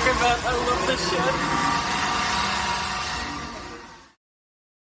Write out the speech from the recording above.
talking about. I love this shit.